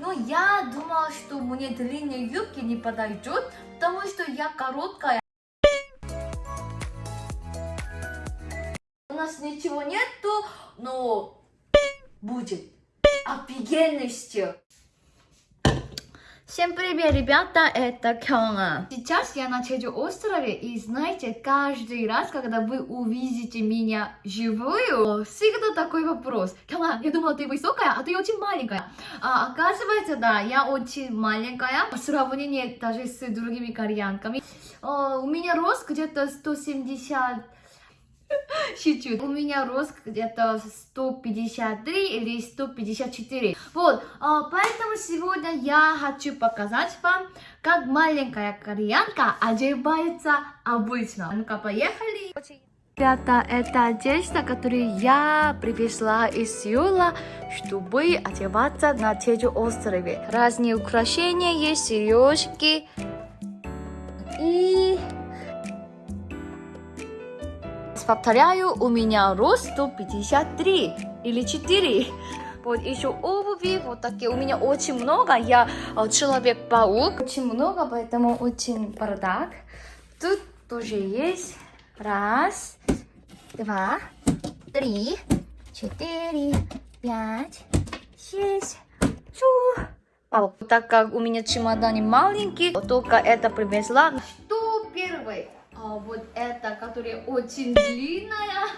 Но я думала, что мне длинные юбки не подойдет, потому что я короткая. У нас ничего нету, но будет офигенный стиль. Всем привет, ребята, это Кёна. Сейчас я на Чеджу острове, и знаете, каждый раз, когда вы увидите меня живую, всегда такой вопрос. Кёна, я думала, ты высокая, а ты очень маленькая. А, оказывается, да, я очень маленькая, по сравнению даже с другими кореянками. А, у меня рост где-то 170 Шучу. У меня рост где-то 153 или 154. Вот, а, поэтому сегодня я хочу показать вам, как маленькая кореянка одевается обычно. Ну-ка, поехали. Ребята, это одежда, которую я привезла из Сеула, чтобы одеваться на Чеджу острове. Разные украшения есть, сережки повторяю, у меня рост 153 или 4. Вот еще обуви, вот такие у меня очень много. Я э, человек-паук. Очень много, поэтому очень бардак. Тут тоже есть. Раз, два, три, четыре, пять, шесть. А, так как у меня чемодан маленький, только это привезла. Первое? А, вот эта, которая очень длинная.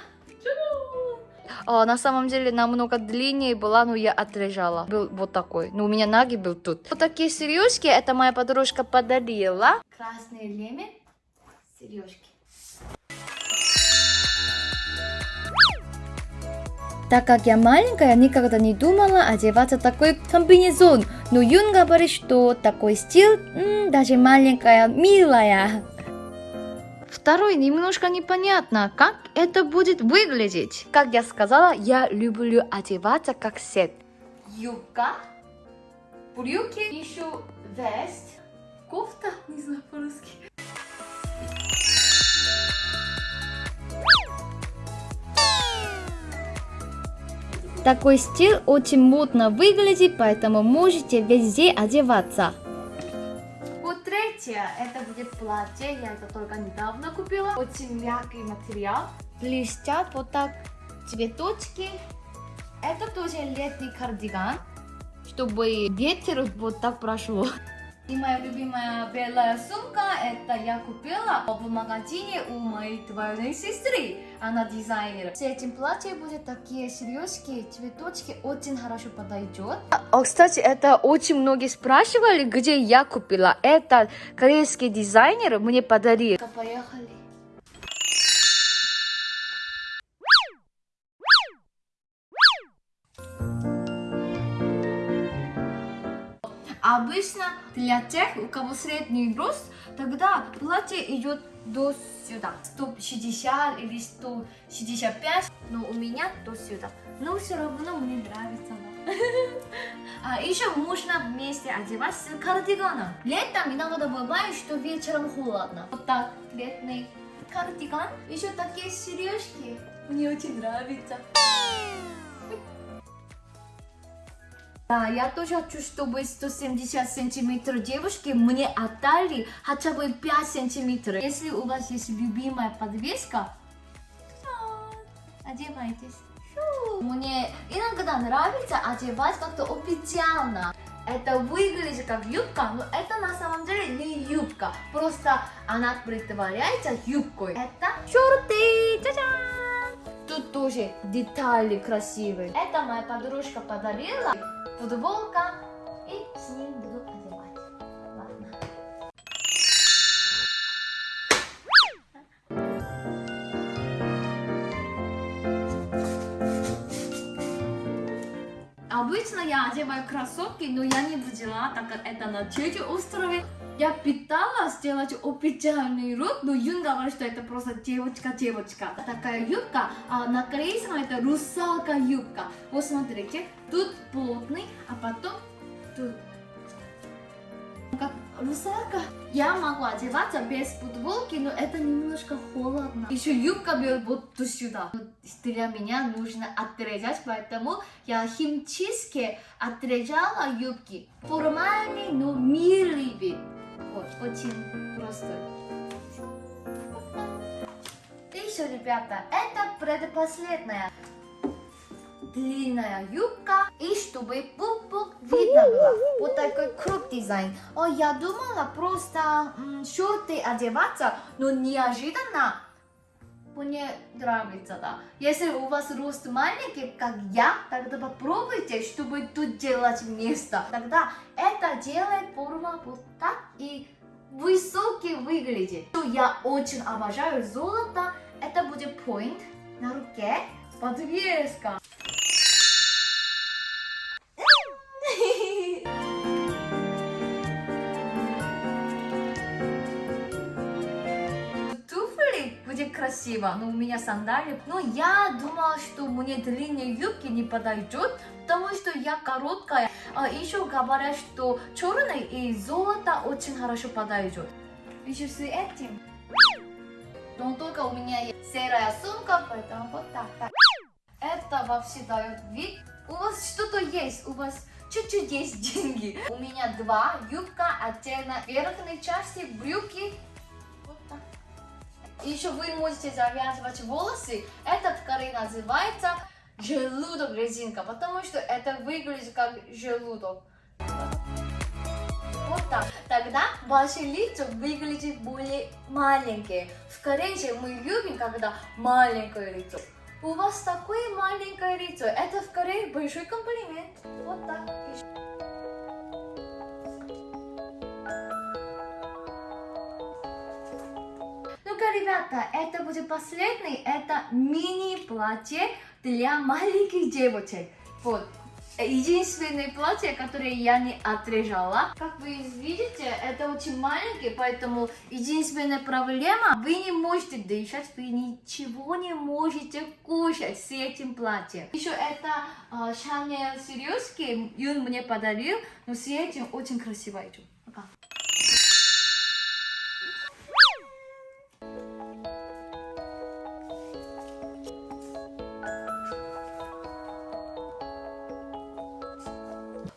А, на самом деле намного длиннее была, но я отрежала. Был вот такой. Но у меня ноги был тут. Вот такие сережки, это моя подружка подарила. Красные лемя, сережки. Так как я маленькая, никогда не думала одеваться такой комбинезон. Но Юн говорит, что такой стиль, м, даже маленькая, милая. Второй немножко непонятно, как это будет выглядеть. Как я сказала, я люблю одеваться как сет. Юбка, брюки, еще вест, кофта, не знаю по-русски. Такой стиль очень модно выглядит, поэтому можете везде одеваться. Третье, это будет платье, я это только недавно купила. Очень мягкий материал. Блестят вот так цветочки. Это тоже летний кардиган, чтобы ветер вот так прошло. И моя любимая белая сумка, это я купила в магазине у моей двоюродной сестры. Она дизайнер. С этим платьем будет такие сережки, цветочки, очень хорошо подойдет. А, кстати, это очень многие спрашивали, где я купила. Это корейский дизайнер мне подарил. Поехали. Обычно для тех, у кого средний рост, тогда платье идет до сюда. 160 или 165, но у меня до сюда. Но все равно мне нравится. А еще можно вместе одевать с кардиганом. Летом иногда бывает, что вечером холодно. Вот так летний кардиган. Еще такие сережки. Мне очень нравится. Да, я тоже хочу, чтобы 170 сантиметров девушки мне отдали хотя бы 5 сантиметров. Если у вас есть любимая подвеска, одевайтесь. Мне иногда нравится одевать как-то официально. Это выглядит как юбка, но это на самом деле не юбка. Просто она притворяется юбкой. Это шорты! Тут тоже детали красивые. Это моя подружка подарила футболка и Обычно я одеваю кроссовки, но я не взяла, так как это на Чеджу острове. Я пыталась сделать официальный рук, но Юн говорит, что это просто девочка-девочка. Такая юбка, а на корейском это русалка юбка. Вот смотрите, тут плотный, а потом тут как русалка. Я могу одеваться без футболки, но это немножко холодно. Еще юбка бьет вот до сюда. Для меня нужно отрезать, поэтому я химчистки отрезала юбки. Формальный, но милый вид. Вот, очень просто. И все, ребята, это предпоследняя длинная юбка и чтобы пупок видно было. Вот такой круг дизайн. О, я думала просто м, шорты одеваться, но неожиданно мне нравится, да. Если у вас рост маленький, как я, тогда попробуйте, чтобы тут делать место. Тогда это делает форма вот так и высокий выглядит. Что Я очень обожаю золото. Это будет point на руке. Подвеска. Красиво, но у меня сандали. Но я думала, что мне длинные юбки не подойдет, потому что я короткая. А еще говорят, что черный и золото очень хорошо подойдет. Еще с этим. Но только у меня есть серая сумка, поэтому вот так. так. Это вообще дает вид. У вас что-то есть, у вас чуть-чуть есть деньги. У меня два юбка, отдельно верхней части, брюки. Так. Еще вы можете завязывать волосы. Этот ткань называется желудок резинка, потому что это выглядит как желудок. Вот так. Тогда ваше лицо выглядит более маленькое. В Корее мы любим, когда маленькое лицо. У вас такое маленькое лицо. Это в Корее большой комплимент. Вот так. Ребята, это будет последний. Это мини-платье для маленьких девочек. Вот. Единственное платье, которое я не отрежала. Как вы видите, это очень маленький, поэтому единственная проблема, вы не можете дышать, вы ничего не можете кушать с этим платьем. Еще это э, Шанель сережки, Юн мне подарил, но с этим очень красиво идет.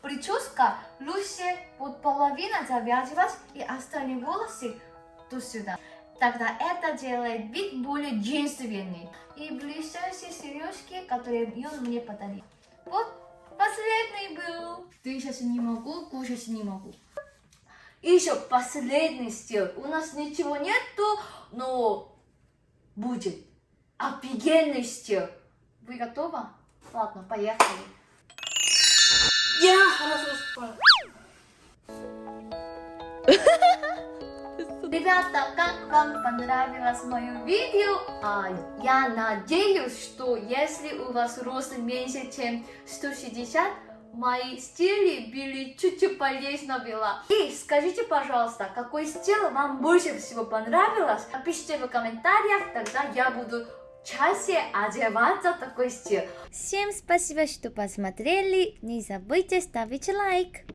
Прическа лучше под половину завязывать и остальные волосы до сюда. Тогда это делает вид более женственный. И блестящие сережки, которые он мне подарил. Вот, последний был. Дышать не могу, кушать не могу. И еще последний стиль. У нас ничего нету, но будет офигенный стиль. Вы готовы? Ладно, поехали. Я хорошо спала. Ребята, как вам понравилось мое видео? А, я надеюсь, что если у вас рост меньше, чем 160, мои стили были чуть-чуть полезно было. И скажите, пожалуйста, какой стиль вам больше всего понравилось? Напишите в комментариях, тогда я буду чаще одеваться в такой стиль. Всем спасибо, что посмотрели. Не забудьте ставить лайк.